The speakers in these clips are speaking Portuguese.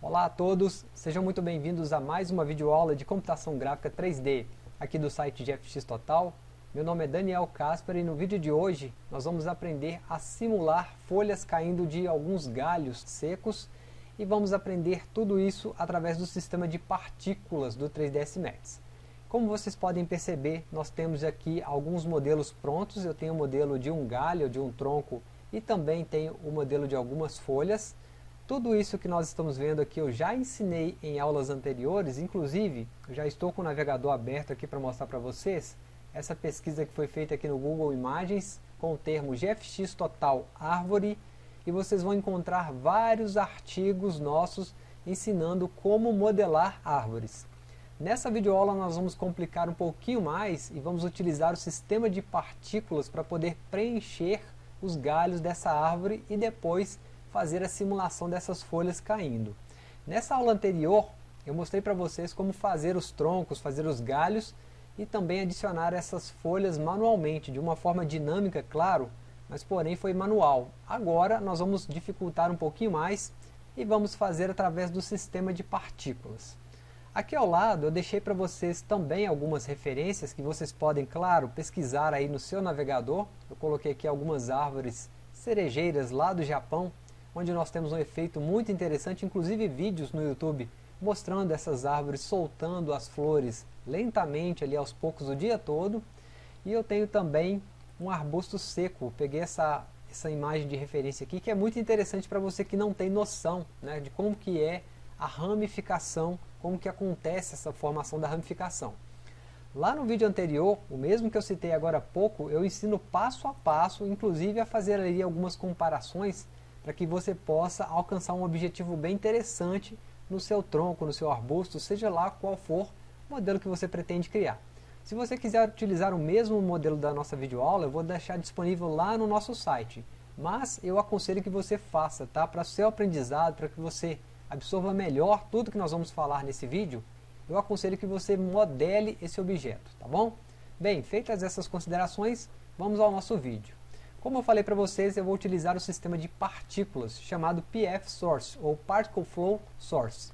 Olá a todos, sejam muito bem-vindos a mais uma videoaula de computação gráfica 3D aqui do site GFX Total. Meu nome é Daniel Casper e no vídeo de hoje nós vamos aprender a simular folhas caindo de alguns galhos secos e vamos aprender tudo isso através do sistema de partículas do 3ds Max. Como vocês podem perceber, nós temos aqui alguns modelos prontos, eu tenho o modelo de um galho, de um tronco e também tenho o modelo de algumas folhas. Tudo isso que nós estamos vendo aqui eu já ensinei em aulas anteriores, inclusive já estou com o navegador aberto aqui para mostrar para vocês essa pesquisa que foi feita aqui no Google Imagens com o termo GFX Total Árvore e vocês vão encontrar vários artigos nossos ensinando como modelar árvores. Nessa videoaula nós vamos complicar um pouquinho mais e vamos utilizar o sistema de partículas para poder preencher os galhos dessa árvore e depois fazer a simulação dessas folhas caindo. Nessa aula anterior, eu mostrei para vocês como fazer os troncos, fazer os galhos e também adicionar essas folhas manualmente, de uma forma dinâmica, claro, mas porém foi manual. Agora nós vamos dificultar um pouquinho mais e vamos fazer através do sistema de partículas. Aqui ao lado eu deixei para vocês também algumas referências que vocês podem, claro, pesquisar aí no seu navegador. Eu coloquei aqui algumas árvores cerejeiras lá do Japão, onde nós temos um efeito muito interessante, inclusive vídeos no YouTube, mostrando essas árvores soltando as flores lentamente ali aos poucos o dia todo. E eu tenho também um arbusto seco, peguei essa, essa imagem de referência aqui, que é muito interessante para você que não tem noção né, de como que é a ramificação, como que acontece essa formação da ramificação. Lá no vídeo anterior, o mesmo que eu citei agora há pouco, eu ensino passo a passo, inclusive a fazer ali algumas comparações para que você possa alcançar um objetivo bem interessante no seu tronco, no seu arbusto, seja lá qual for o modelo que você pretende criar. Se você quiser utilizar o mesmo modelo da nossa videoaula, eu vou deixar disponível lá no nosso site. Mas eu aconselho que você faça, tá? Para seu aprendizado, para que você absorva melhor tudo que nós vamos falar nesse vídeo, eu aconselho que você modele esse objeto, tá bom? Bem, feitas essas considerações, vamos ao nosso vídeo. Como eu falei para vocês, eu vou utilizar o sistema de partículas, chamado PF Source, ou Particle Flow Source.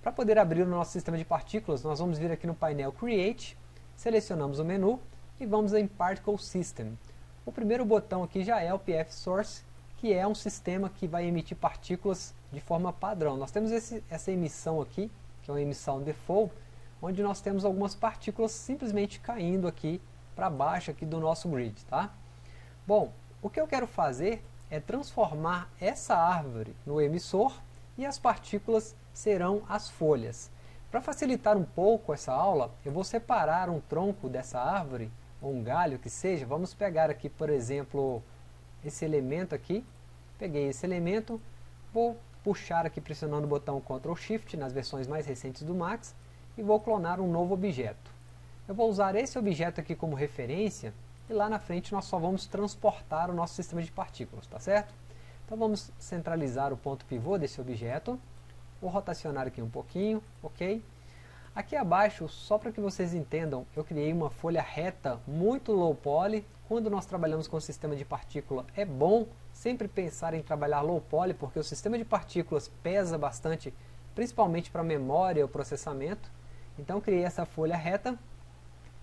Para poder abrir o nosso sistema de partículas, nós vamos vir aqui no painel Create, selecionamos o menu e vamos em Particle System. O primeiro botão aqui já é o PF Source, que é um sistema que vai emitir partículas de forma padrão. Nós temos esse, essa emissão aqui, que é uma emissão default, onde nós temos algumas partículas simplesmente caindo aqui para baixo aqui do nosso grid. Tá? Bom, o que eu quero fazer é transformar essa árvore no emissor e as partículas serão as folhas. Para facilitar um pouco essa aula, eu vou separar um tronco dessa árvore, ou um galho que seja, vamos pegar aqui, por exemplo, esse elemento aqui, peguei esse elemento, vou puxar aqui pressionando o botão Ctrl Shift nas versões mais recentes do Max, e vou clonar um novo objeto. Eu vou usar esse objeto aqui como referência, e lá na frente nós só vamos transportar o nosso sistema de partículas, tá certo? Então vamos centralizar o ponto pivô desse objeto, vou rotacionar aqui um pouquinho, ok? Aqui abaixo, só para que vocês entendam, eu criei uma folha reta muito low poly, quando nós trabalhamos com o sistema de partícula é bom sempre pensar em trabalhar low poly, porque o sistema de partículas pesa bastante, principalmente para a memória e o processamento, então criei essa folha reta,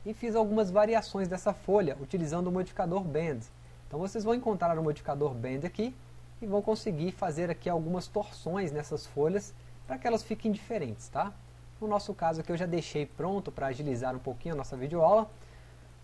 e fiz algumas variações dessa folha utilizando o modificador Bend. Então vocês vão encontrar o modificador Bend aqui e vão conseguir fazer aqui algumas torções nessas folhas para que elas fiquem diferentes, tá? No nosso caso aqui eu já deixei pronto para agilizar um pouquinho a nossa videoaula.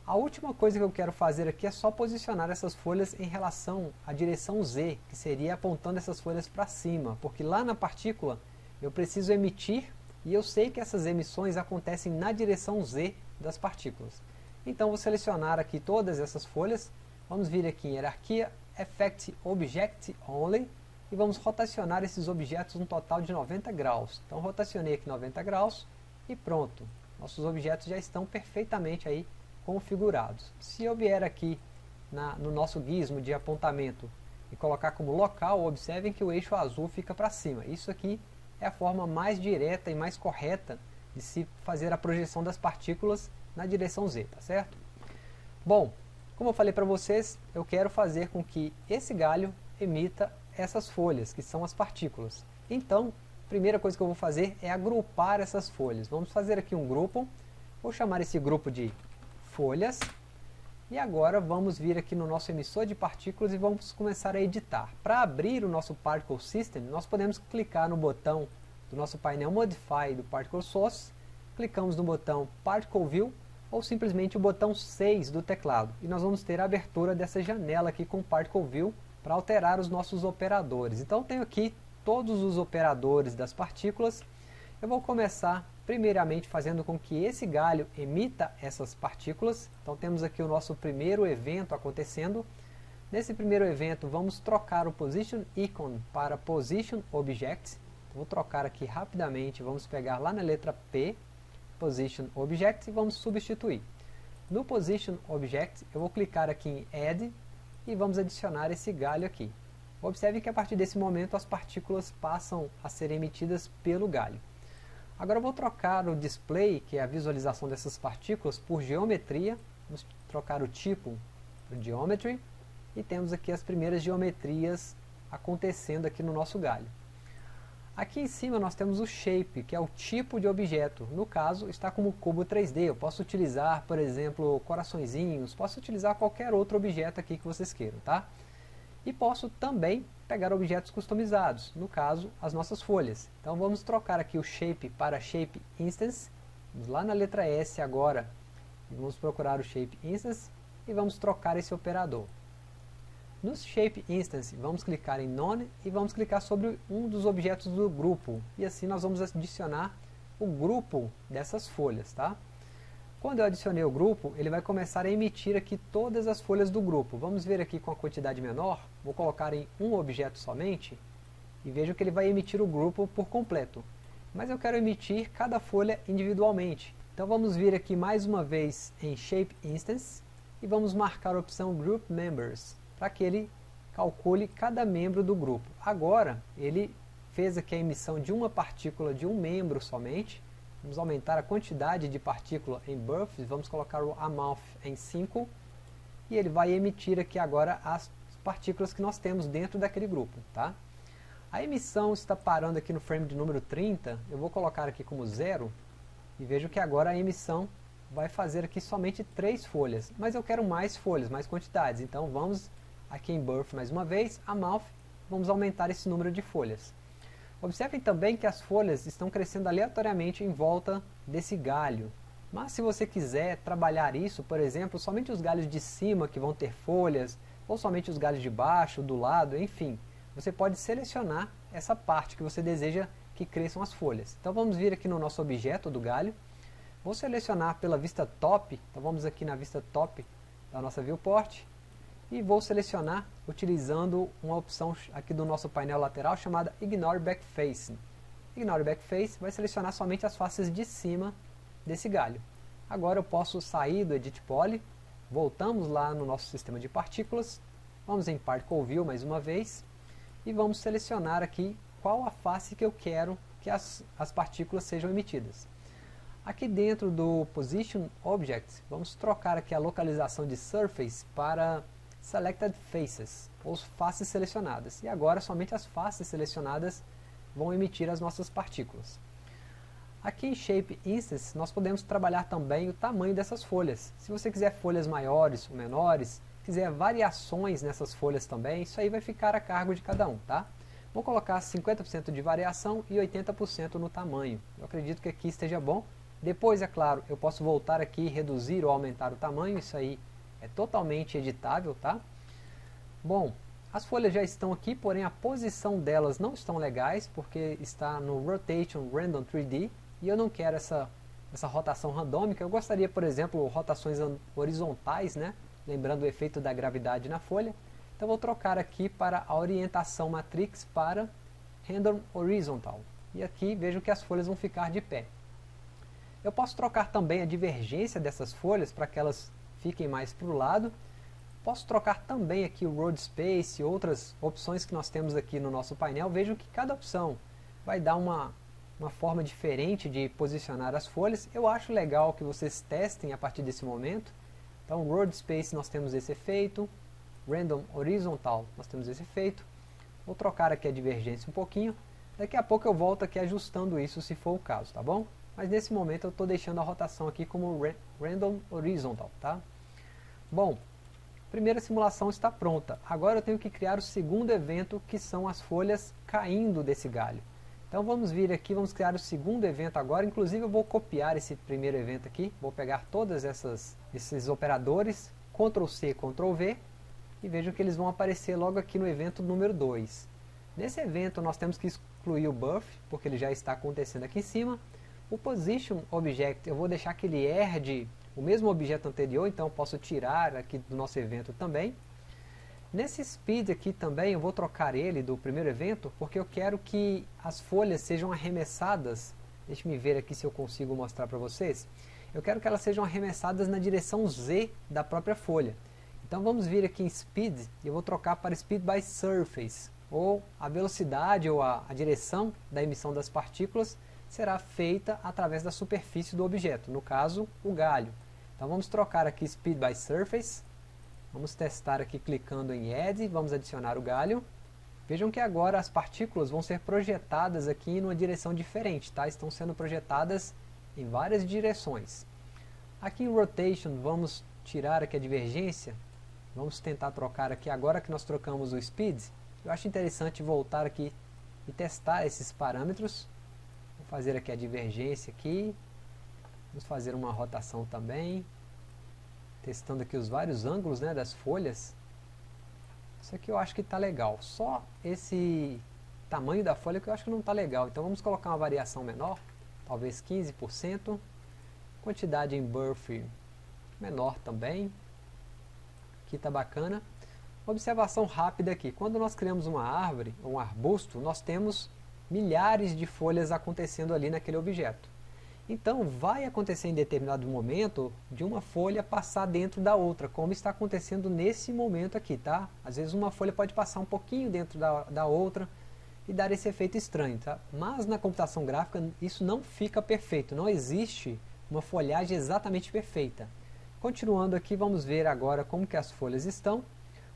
A última coisa que eu quero fazer aqui é só posicionar essas folhas em relação à direção Z, que seria apontando essas folhas para cima, porque lá na partícula eu preciso emitir e eu sei que essas emissões acontecem na direção Z das partículas. Então vou selecionar aqui todas essas folhas, vamos vir aqui em hierarquia, Effect Object Only, e vamos rotacionar esses objetos um total de 90 graus. Então rotacionei aqui 90 graus e pronto. Nossos objetos já estão perfeitamente aí configurados. Se eu vier aqui na, no nosso gizmo de apontamento e colocar como local, observem que o eixo azul fica para cima. Isso aqui é a forma mais direta e mais correta de se fazer a projeção das partículas na direção z, tá certo? Bom, como eu falei para vocês, eu quero fazer com que esse galho emita essas folhas, que são as partículas. Então, primeira coisa que eu vou fazer é agrupar essas folhas. Vamos fazer aqui um grupo, vou chamar esse grupo de folhas, e agora vamos vir aqui no nosso emissor de partículas e vamos começar a editar. Para abrir o nosso Particle System, nós podemos clicar no botão do nosso painel Modify do Particle Source, clicamos no botão Particle View, ou simplesmente o botão 6 do teclado, e nós vamos ter a abertura dessa janela aqui com Particle View, para alterar os nossos operadores. Então tenho aqui todos os operadores das partículas. Eu vou começar primeiramente fazendo com que esse galho emita essas partículas. Então temos aqui o nosso primeiro evento acontecendo. Nesse primeiro evento vamos trocar o Position Icon para Position Object. Vou trocar aqui rapidamente, vamos pegar lá na letra P, Position Object e vamos substituir. No Position Object eu vou clicar aqui em Add e vamos adicionar esse galho aqui. Observe que a partir desse momento as partículas passam a ser emitidas pelo galho. Agora vou trocar o display, que é a visualização dessas partículas, por geometria. Vamos trocar o tipo por geometry. E temos aqui as primeiras geometrias acontecendo aqui no nosso galho. Aqui em cima nós temos o shape, que é o tipo de objeto. No caso, está como cubo 3D. Eu posso utilizar, por exemplo, coraçõezinhos, posso utilizar qualquer outro objeto aqui que vocês queiram, tá? E posso também pegar objetos customizados, no caso, as nossas folhas. Então vamos trocar aqui o Shape para Shape Instance. Vamos lá na letra S agora, vamos procurar o Shape Instance e vamos trocar esse operador. No Shape Instance, vamos clicar em None e vamos clicar sobre um dos objetos do grupo. E assim nós vamos adicionar o grupo dessas folhas, tá? Quando eu adicionei o grupo, ele vai começar a emitir aqui todas as folhas do grupo. Vamos ver aqui com a quantidade menor, vou colocar em um objeto somente, e vejo que ele vai emitir o grupo por completo. Mas eu quero emitir cada folha individualmente. Então vamos vir aqui mais uma vez em Shape Instance, e vamos marcar a opção Group Members, para que ele calcule cada membro do grupo. Agora, ele fez aqui a emissão de uma partícula de um membro somente, Vamos aumentar a quantidade de partícula em births, vamos colocar o amount em 5, e ele vai emitir aqui agora as partículas que nós temos dentro daquele grupo. Tá? A emissão está parando aqui no frame de número 30, eu vou colocar aqui como zero, e vejo que agora a emissão vai fazer aqui somente três folhas, mas eu quero mais folhas, mais quantidades, então vamos aqui em birth mais uma vez, amount, vamos aumentar esse número de folhas. Observem também que as folhas estão crescendo aleatoriamente em volta desse galho. Mas se você quiser trabalhar isso, por exemplo, somente os galhos de cima que vão ter folhas, ou somente os galhos de baixo, do lado, enfim, você pode selecionar essa parte que você deseja que cresçam as folhas. Então vamos vir aqui no nosso objeto do galho, vou selecionar pela vista top, então vamos aqui na vista top da nossa viewport, e vou selecionar utilizando uma opção aqui do nosso painel lateral chamada Ignore Backface. Ignore Backface vai selecionar somente as faces de cima desse galho. Agora eu posso sair do Edit Poly, voltamos lá no nosso sistema de partículas, vamos em Particle View mais uma vez, e vamos selecionar aqui qual a face que eu quero que as, as partículas sejam emitidas. Aqui dentro do Position Object, vamos trocar aqui a localização de Surface para Selected Faces, ou faces selecionadas. E agora somente as faces selecionadas vão emitir as nossas partículas. Aqui em Shape Instance nós podemos trabalhar também o tamanho dessas folhas. Se você quiser folhas maiores ou menores, quiser variações nessas folhas também, isso aí vai ficar a cargo de cada um, tá? Vou colocar 50% de variação e 80% no tamanho. Eu acredito que aqui esteja bom. Depois, é claro, eu posso voltar aqui reduzir ou aumentar o tamanho, isso aí é totalmente editável, tá? Bom, as folhas já estão aqui, porém a posição delas não estão legais, porque está no Rotation Random 3D, e eu não quero essa, essa rotação randômica, eu gostaria, por exemplo, rotações horizontais, né? lembrando o efeito da gravidade na folha, então vou trocar aqui para a orientação matrix para Random Horizontal, e aqui vejo que as folhas vão ficar de pé. Eu posso trocar também a divergência dessas folhas para que elas fiquem mais para o lado. Posso trocar também aqui o Road Space e outras opções que nós temos aqui no nosso painel. Vejam que cada opção vai dar uma, uma forma diferente de posicionar as folhas. Eu acho legal que vocês testem a partir desse momento. Então, Road Space nós temos esse efeito. Random Horizontal nós temos esse efeito. Vou trocar aqui a divergência um pouquinho. Daqui a pouco eu volto aqui ajustando isso se for o caso, tá bom? Mas nesse momento eu estou deixando a rotação aqui como Random Horizontal, tá? Bom, primeira simulação está pronta. Agora eu tenho que criar o segundo evento, que são as folhas caindo desse galho. Então vamos vir aqui, vamos criar o segundo evento agora. Inclusive eu vou copiar esse primeiro evento aqui. Vou pegar todos esses operadores, Ctrl C, Ctrl V, e vejam que eles vão aparecer logo aqui no evento número 2. Nesse evento nós temos que excluir o buff, porque ele já está acontecendo aqui em cima. O position object, eu vou deixar que ele herde o mesmo objeto anterior, então posso tirar aqui do nosso evento também. Nesse speed aqui também eu vou trocar ele do primeiro evento, porque eu quero que as folhas sejam arremessadas. Deixe me ver aqui se eu consigo mostrar para vocês. Eu quero que elas sejam arremessadas na direção Z da própria folha. Então vamos vir aqui em Speed, e eu vou trocar para Speed by Surface ou a velocidade ou a, a direção da emissão das partículas será feita através da superfície do objeto, no caso, o galho. Então vamos trocar aqui Speed by Surface, vamos testar aqui clicando em Add, vamos adicionar o galho. Vejam que agora as partículas vão ser projetadas aqui em uma direção diferente, tá? estão sendo projetadas em várias direções. Aqui em Rotation vamos tirar aqui a divergência, vamos tentar trocar aqui agora que nós trocamos o Speed, eu acho interessante voltar aqui e testar esses parâmetros. Fazer aqui a divergência aqui. Vamos fazer uma rotação também. Testando aqui os vários ângulos né, das folhas. Isso aqui eu acho que está legal. Só esse tamanho da folha que eu acho que não está legal. Então vamos colocar uma variação menor. Talvez 15%. Quantidade em birth menor também. Aqui está bacana. Observação rápida aqui, quando nós criamos uma árvore, ou um arbusto, nós temos milhares de folhas acontecendo ali naquele objeto. Então vai acontecer em determinado momento de uma folha passar dentro da outra, como está acontecendo nesse momento aqui, tá? Às vezes uma folha pode passar um pouquinho dentro da, da outra e dar esse efeito estranho, tá? Mas na computação gráfica isso não fica perfeito, não existe uma folhagem exatamente perfeita. Continuando aqui, vamos ver agora como que as folhas estão.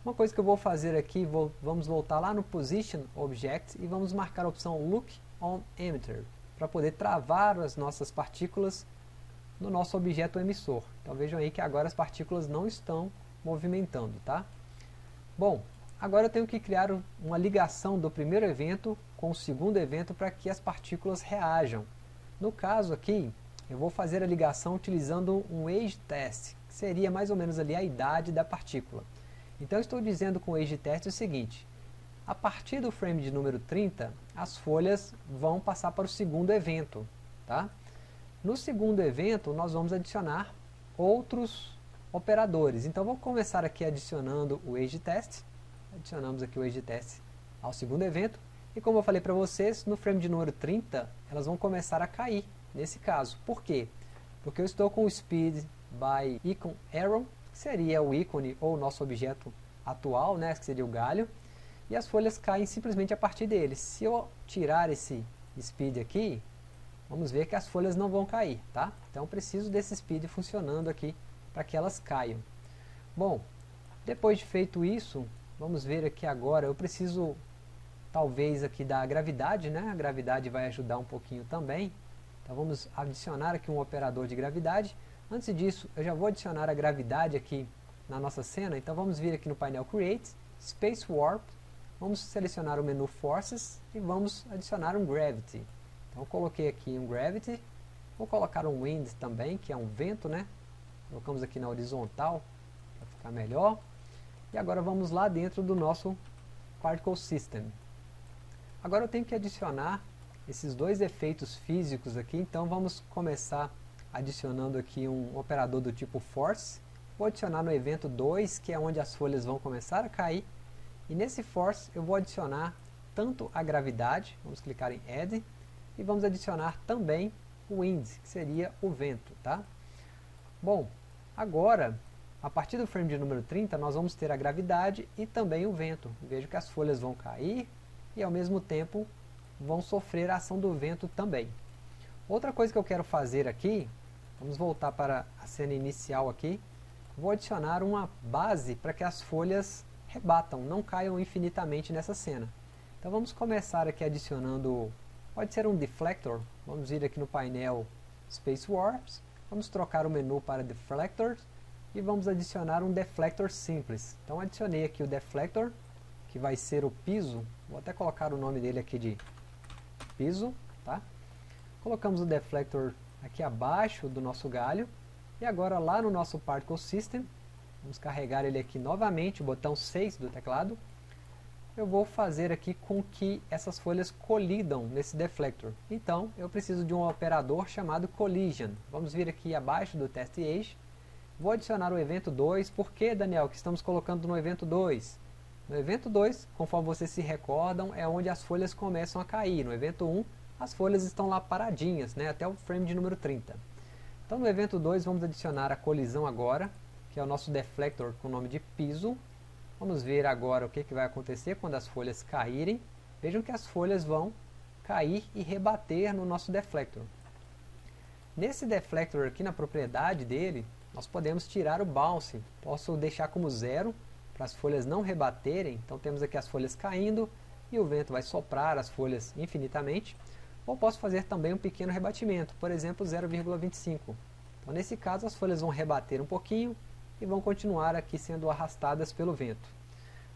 Uma coisa que eu vou fazer aqui, vou, vamos voltar lá no Position Object e vamos marcar a opção Look on Emitter, para poder travar as nossas partículas no nosso objeto emissor. Então vejam aí que agora as partículas não estão movimentando, tá? Bom, agora eu tenho que criar uma ligação do primeiro evento com o segundo evento para que as partículas reajam. No caso aqui, eu vou fazer a ligação utilizando um age test, que seria mais ou menos ali a idade da partícula. Então estou dizendo com o age test o seguinte, a partir do frame de número 30, as folhas vão passar para o segundo evento. Tá? No segundo evento, nós vamos adicionar outros operadores. Então vou começar aqui adicionando o age test. Adicionamos aqui o age test ao segundo evento. E como eu falei para vocês, no frame de número 30, elas vão começar a cair, nesse caso. Por quê? Porque eu estou com o speed by icon arrow seria o ícone ou o nosso objeto atual, né, que seria o galho, e as folhas caem simplesmente a partir dele. Se eu tirar esse speed aqui, vamos ver que as folhas não vão cair, tá? Então preciso desse speed funcionando aqui para que elas caiam. Bom, depois de feito isso, vamos ver aqui agora, eu preciso talvez aqui da gravidade, né? A gravidade vai ajudar um pouquinho também. Então vamos adicionar aqui um operador de gravidade. Antes disso, eu já vou adicionar a gravidade aqui na nossa cena, então vamos vir aqui no painel Create, Space Warp, vamos selecionar o menu Forces e vamos adicionar um Gravity. Então coloquei aqui um Gravity, vou colocar um Wind também, que é um vento, né? Colocamos aqui na horizontal, para ficar melhor. E agora vamos lá dentro do nosso Particle System. Agora eu tenho que adicionar esses dois efeitos físicos aqui, então vamos começar adicionando aqui um operador do tipo force. Vou adicionar no evento 2, que é onde as folhas vão começar a cair. E nesse force eu vou adicionar tanto a gravidade, vamos clicar em add, e vamos adicionar também o wind, que seria o vento. Tá? Bom, agora, a partir do frame de número 30, nós vamos ter a gravidade e também o vento. Vejo que as folhas vão cair e ao mesmo tempo vão sofrer a ação do vento também. Outra coisa que eu quero fazer aqui Vamos voltar para a cena inicial aqui. Vou adicionar uma base para que as folhas rebatam, não caiam infinitamente nessa cena. Então vamos começar aqui adicionando, pode ser um deflector, vamos ir aqui no painel Space Warps, vamos trocar o menu para Deflectors e vamos adicionar um deflector simples. Então adicionei aqui o deflector, que vai ser o piso, vou até colocar o nome dele aqui de piso, tá? Colocamos o deflector aqui abaixo do nosso galho, e agora lá no nosso Particle System, vamos carregar ele aqui novamente, o botão 6 do teclado, eu vou fazer aqui com que essas folhas colidam nesse deflector. Então, eu preciso de um operador chamado collision. Vamos vir aqui abaixo do test age, vou adicionar o evento 2, por que Daniel, que estamos colocando no evento 2? No evento 2, conforme vocês se recordam, é onde as folhas começam a cair. No evento 1, as folhas estão lá paradinhas, né, até o frame de número 30. Então no evento 2 vamos adicionar a colisão agora, que é o nosso deflector com o nome de piso. Vamos ver agora o que, que vai acontecer quando as folhas caírem. Vejam que as folhas vão cair e rebater no nosso deflector. Nesse deflector aqui na propriedade dele, nós podemos tirar o bounce. Posso deixar como zero para as folhas não rebaterem. Então temos aqui as folhas caindo e o vento vai soprar as folhas infinitamente. Ou posso fazer também um pequeno rebatimento, por exemplo 0,25. Então nesse caso as folhas vão rebater um pouquinho e vão continuar aqui sendo arrastadas pelo vento.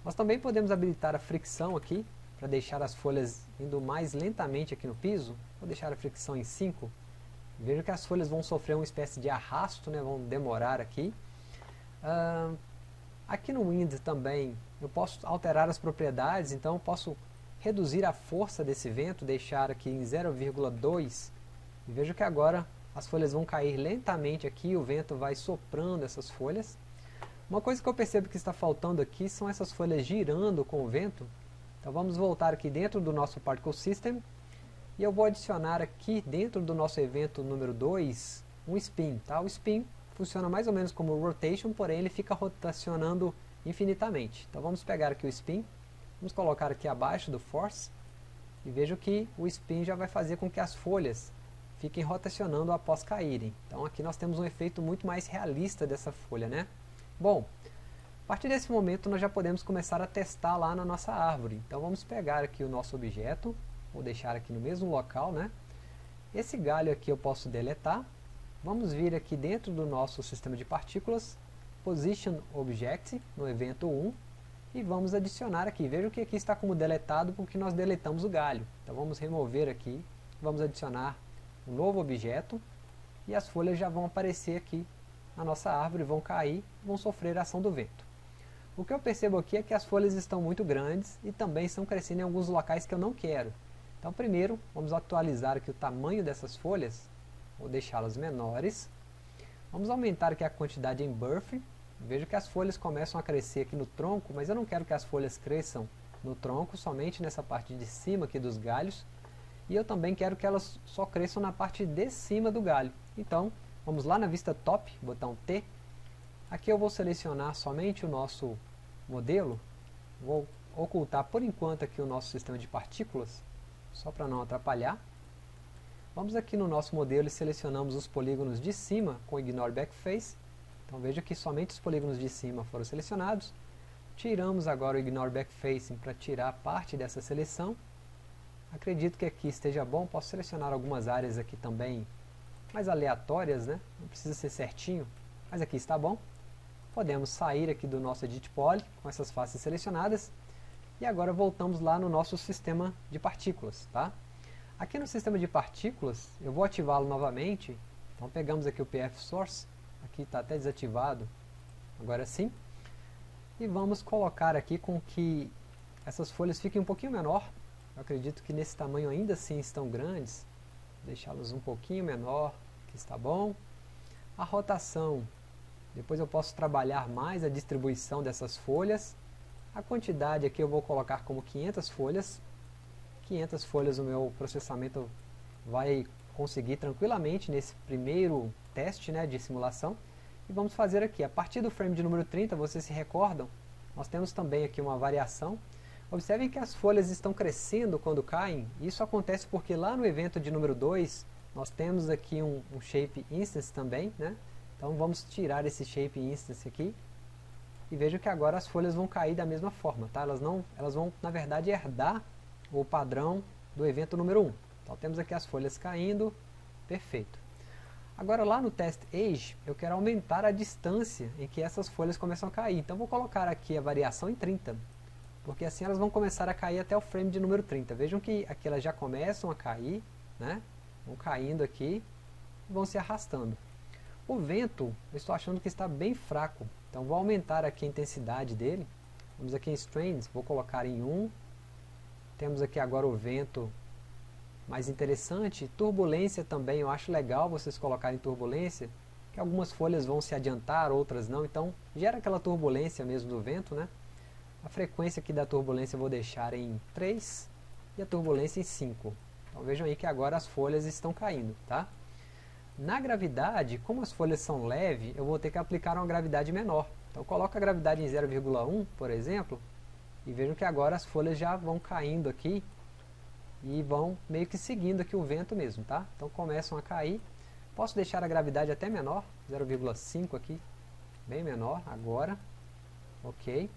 Nós também podemos habilitar a fricção aqui, para deixar as folhas indo mais lentamente aqui no piso. Vou deixar a fricção em 5. Veja que as folhas vão sofrer uma espécie de arrasto, né, vão demorar aqui. Uh, aqui no Wind também eu posso alterar as propriedades, então eu posso reduzir a força desse vento, deixar aqui em 0,2 e vejo que agora as folhas vão cair lentamente aqui, o vento vai soprando essas folhas. Uma coisa que eu percebo que está faltando aqui são essas folhas girando com o vento. Então vamos voltar aqui dentro do nosso Particle System e eu vou adicionar aqui dentro do nosso evento número 2 um spin. Tá? O spin funciona mais ou menos como rotation, porém ele fica rotacionando infinitamente. Então vamos pegar aqui o spin Vamos colocar aqui abaixo do force e vejo que o spin já vai fazer com que as folhas fiquem rotacionando após caírem. Então aqui nós temos um efeito muito mais realista dessa folha, né? Bom, a partir desse momento nós já podemos começar a testar lá na nossa árvore. Então vamos pegar aqui o nosso objeto, vou deixar aqui no mesmo local, né? Esse galho aqui eu posso deletar. Vamos vir aqui dentro do nosso sistema de partículas, Position Object, no evento 1, e vamos adicionar aqui. Veja que aqui está como deletado porque nós deletamos o galho. Então vamos remover aqui, vamos adicionar um novo objeto e as folhas já vão aparecer aqui na nossa árvore, vão cair, vão sofrer a ação do vento. O que eu percebo aqui é que as folhas estão muito grandes e também estão crescendo em alguns locais que eu não quero. Então primeiro, vamos atualizar aqui o tamanho dessas folhas, vou deixá-las menores. Vamos aumentar aqui a quantidade em birth, Vejo que as folhas começam a crescer aqui no tronco, mas eu não quero que as folhas cresçam no tronco, somente nessa parte de cima aqui dos galhos. E eu também quero que elas só cresçam na parte de cima do galho. Então, vamos lá na vista top, botão T. Aqui eu vou selecionar somente o nosso modelo. Vou ocultar por enquanto aqui o nosso sistema de partículas, só para não atrapalhar. Vamos aqui no nosso modelo e selecionamos os polígonos de cima com Ignore Backface então veja que somente os polígonos de cima foram selecionados. Tiramos agora o Ignore Backfacing para tirar parte dessa seleção. Acredito que aqui esteja bom, posso selecionar algumas áreas aqui também mais aleatórias, né? não precisa ser certinho, mas aqui está bom. Podemos sair aqui do nosso Edit Poly com essas faces selecionadas e agora voltamos lá no nosso sistema de partículas. Tá? Aqui no sistema de partículas, eu vou ativá-lo novamente, então pegamos aqui o PF Source, aqui está até desativado, agora sim. E vamos colocar aqui com que essas folhas fiquem um pouquinho menor. Eu acredito que nesse tamanho ainda assim estão grandes. Deixá-las um pouquinho menor, que está bom. A rotação, depois eu posso trabalhar mais a distribuição dessas folhas. A quantidade aqui eu vou colocar como 500 folhas. 500 folhas o meu processamento vai conseguir tranquilamente nesse primeiro teste né, de simulação. E vamos fazer aqui, a partir do frame de número 30, vocês se recordam, nós temos também aqui uma variação. Observem que as folhas estão crescendo quando caem, isso acontece porque lá no evento de número 2, nós temos aqui um, um shape instance também, né? Então vamos tirar esse shape instance aqui, e vejo que agora as folhas vão cair da mesma forma, tá? Elas, não, elas vão, na verdade, herdar o padrão do evento número 1. Então temos aqui as folhas caindo, perfeito. Agora lá no test age, eu quero aumentar a distância em que essas folhas começam a cair. Então vou colocar aqui a variação em 30, porque assim elas vão começar a cair até o frame de número 30. Vejam que aqui elas já começam a cair, né? vão caindo aqui e vão se arrastando. O vento, eu estou achando que está bem fraco, então vou aumentar aqui a intensidade dele. Vamos aqui em Strains, vou colocar em 1. Temos aqui agora o vento mais interessante. Turbulência também, eu acho legal vocês colocarem turbulência, que algumas folhas vão se adiantar, outras não, então gera aquela turbulência mesmo do vento, né? A frequência aqui da turbulência eu vou deixar em 3 e a turbulência em 5. Então vejam aí que agora as folhas estão caindo, tá? Na gravidade, como as folhas são leves, eu vou ter que aplicar uma gravidade menor. Então coloca a gravidade em 0,1, por exemplo, e vejam que agora as folhas já vão caindo aqui e vão meio que seguindo aqui o vento mesmo, tá? Então começam a cair. Posso deixar a gravidade até menor, 0,5 aqui, bem menor agora. Ok.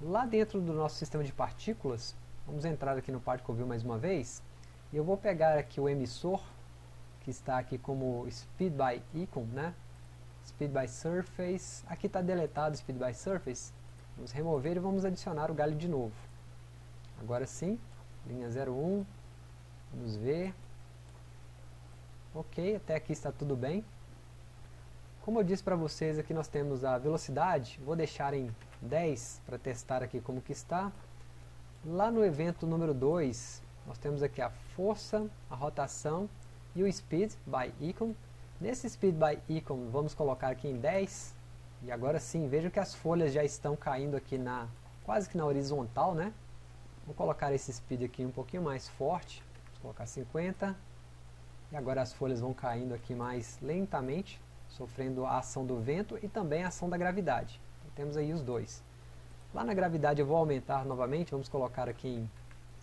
Lá dentro do nosso sistema de partículas, vamos entrar aqui no Particle View mais uma vez, e eu vou pegar aqui o emissor, que está aqui como Speed by Icon, né? Speed by Surface, aqui está deletado Speed by Surface, vamos remover e vamos adicionar o galho de novo. Agora sim, linha 01, vamos ver, ok, até aqui está tudo bem. Como eu disse para vocês, aqui nós temos a velocidade, vou deixar em 10 para testar aqui como que está. Lá no evento número 2, nós temos aqui a força, a rotação e o speed by icon. Nesse speed by icon, vamos colocar aqui em 10. E agora sim, vejam que as folhas já estão caindo aqui na quase que na horizontal, né? Vou colocar esse speed aqui um pouquinho mais forte, vou colocar 50. E agora as folhas vão caindo aqui mais lentamente, sofrendo a ação do vento e também a ação da gravidade. Então, temos aí os dois. Lá na gravidade eu vou aumentar novamente, vamos colocar aqui em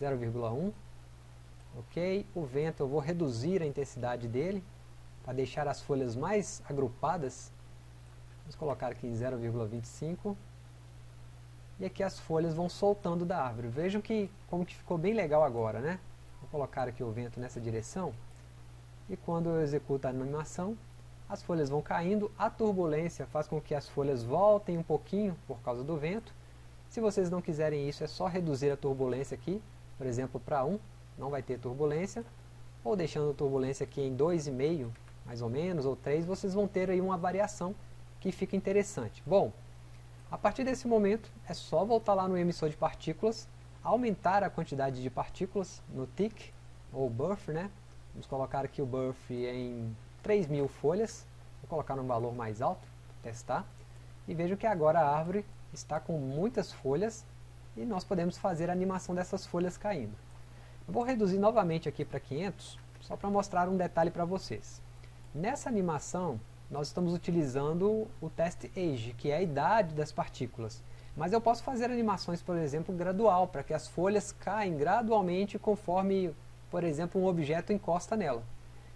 0,1. Ok, o vento eu vou reduzir a intensidade dele, para deixar as folhas mais agrupadas. Vamos colocar aqui em 0,25 e aqui as folhas vão soltando da árvore. Vejam que como que ficou bem legal agora, né? Vou colocar aqui o vento nessa direção e quando eu executo a animação, as folhas vão caindo, a turbulência faz com que as folhas voltem um pouquinho por causa do vento. Se vocês não quiserem isso, é só reduzir a turbulência aqui, por exemplo, para 1, não vai ter turbulência, ou deixando a turbulência aqui em 2,5, mais ou menos, ou 3, vocês vão ter aí uma variação que fica interessante. Bom, a partir desse momento, é só voltar lá no emissor de partículas, aumentar a quantidade de partículas no tick, ou buffer, né? Vamos colocar aqui o buffer em 3.000 folhas, vou colocar num valor mais alto, testar, e vejo que agora a árvore está com muitas folhas, e nós podemos fazer a animação dessas folhas caindo. Eu vou reduzir novamente aqui para 500, só para mostrar um detalhe para vocês. Nessa animação, nós estamos utilizando o teste age, que é a idade das partículas. Mas eu posso fazer animações, por exemplo, gradual, para que as folhas caem gradualmente conforme, por exemplo, um objeto encosta nela.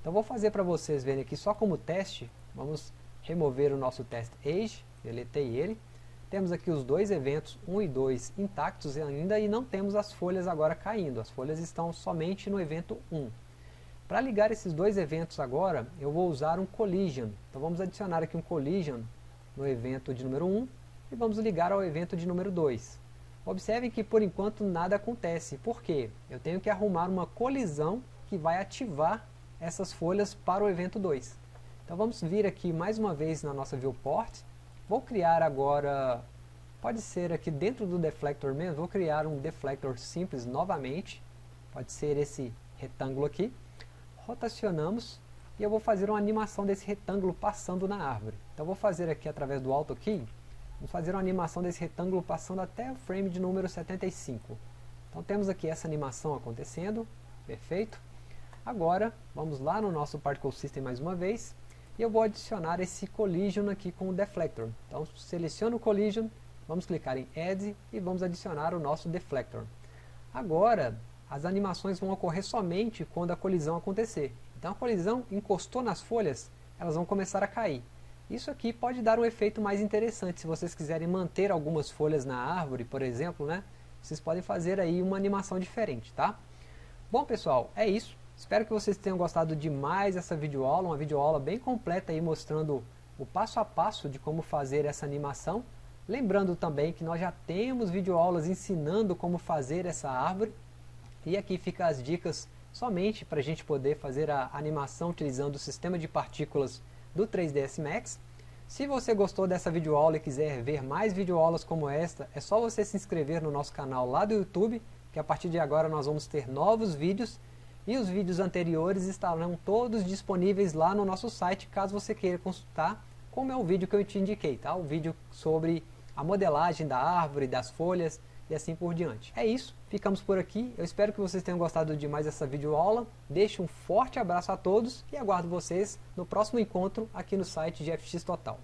Então vou fazer para vocês verem aqui só como teste, vamos remover o nosso teste age, deletei ele. Temos aqui os dois eventos, 1 e 2, intactos ainda e não temos as folhas agora caindo, as folhas estão somente no evento 1. Para ligar esses dois eventos agora, eu vou usar um collision. Então vamos adicionar aqui um collision no evento de número 1 e vamos ligar ao evento de número 2. Observem que por enquanto nada acontece. Por quê? Eu tenho que arrumar uma colisão que vai ativar essas folhas para o evento 2. Então vamos vir aqui mais uma vez na nossa viewport. Vou criar agora, pode ser aqui dentro do deflector mesmo, vou criar um deflector simples novamente. Pode ser esse retângulo aqui rotacionamos e eu vou fazer uma animação desse retângulo passando na árvore. Então vou fazer aqui através do Auto Key, vamos fazer uma animação desse retângulo passando até o frame de número 75. Então temos aqui essa animação acontecendo, perfeito. Agora vamos lá no nosso Particle System mais uma vez e eu vou adicionar esse Collision aqui com o Deflector. Então seleciono o Collision, vamos clicar em Add e vamos adicionar o nosso Deflector. Agora as animações vão ocorrer somente quando a colisão acontecer. Então a colisão encostou nas folhas, elas vão começar a cair. Isso aqui pode dar um efeito mais interessante, se vocês quiserem manter algumas folhas na árvore, por exemplo, né? vocês podem fazer aí uma animação diferente, tá? Bom pessoal, é isso. Espero que vocês tenham gostado demais dessa videoaula, uma videoaula bem completa aí mostrando o passo a passo de como fazer essa animação. Lembrando também que nós já temos videoaulas ensinando como fazer essa árvore. E aqui fica as dicas somente para a gente poder fazer a animação utilizando o sistema de partículas do 3ds Max. Se você gostou dessa videoaula e quiser ver mais videoaulas como esta, é só você se inscrever no nosso canal lá do YouTube, que a partir de agora nós vamos ter novos vídeos e os vídeos anteriores estarão todos disponíveis lá no nosso site, caso você queira consultar, como é o vídeo que eu te indiquei, tá? O vídeo sobre a modelagem da árvore, das folhas e assim por diante. É isso, ficamos por aqui, eu espero que vocês tenham gostado demais dessa videoaula, deixo um forte abraço a todos e aguardo vocês no próximo encontro aqui no site de FX Total.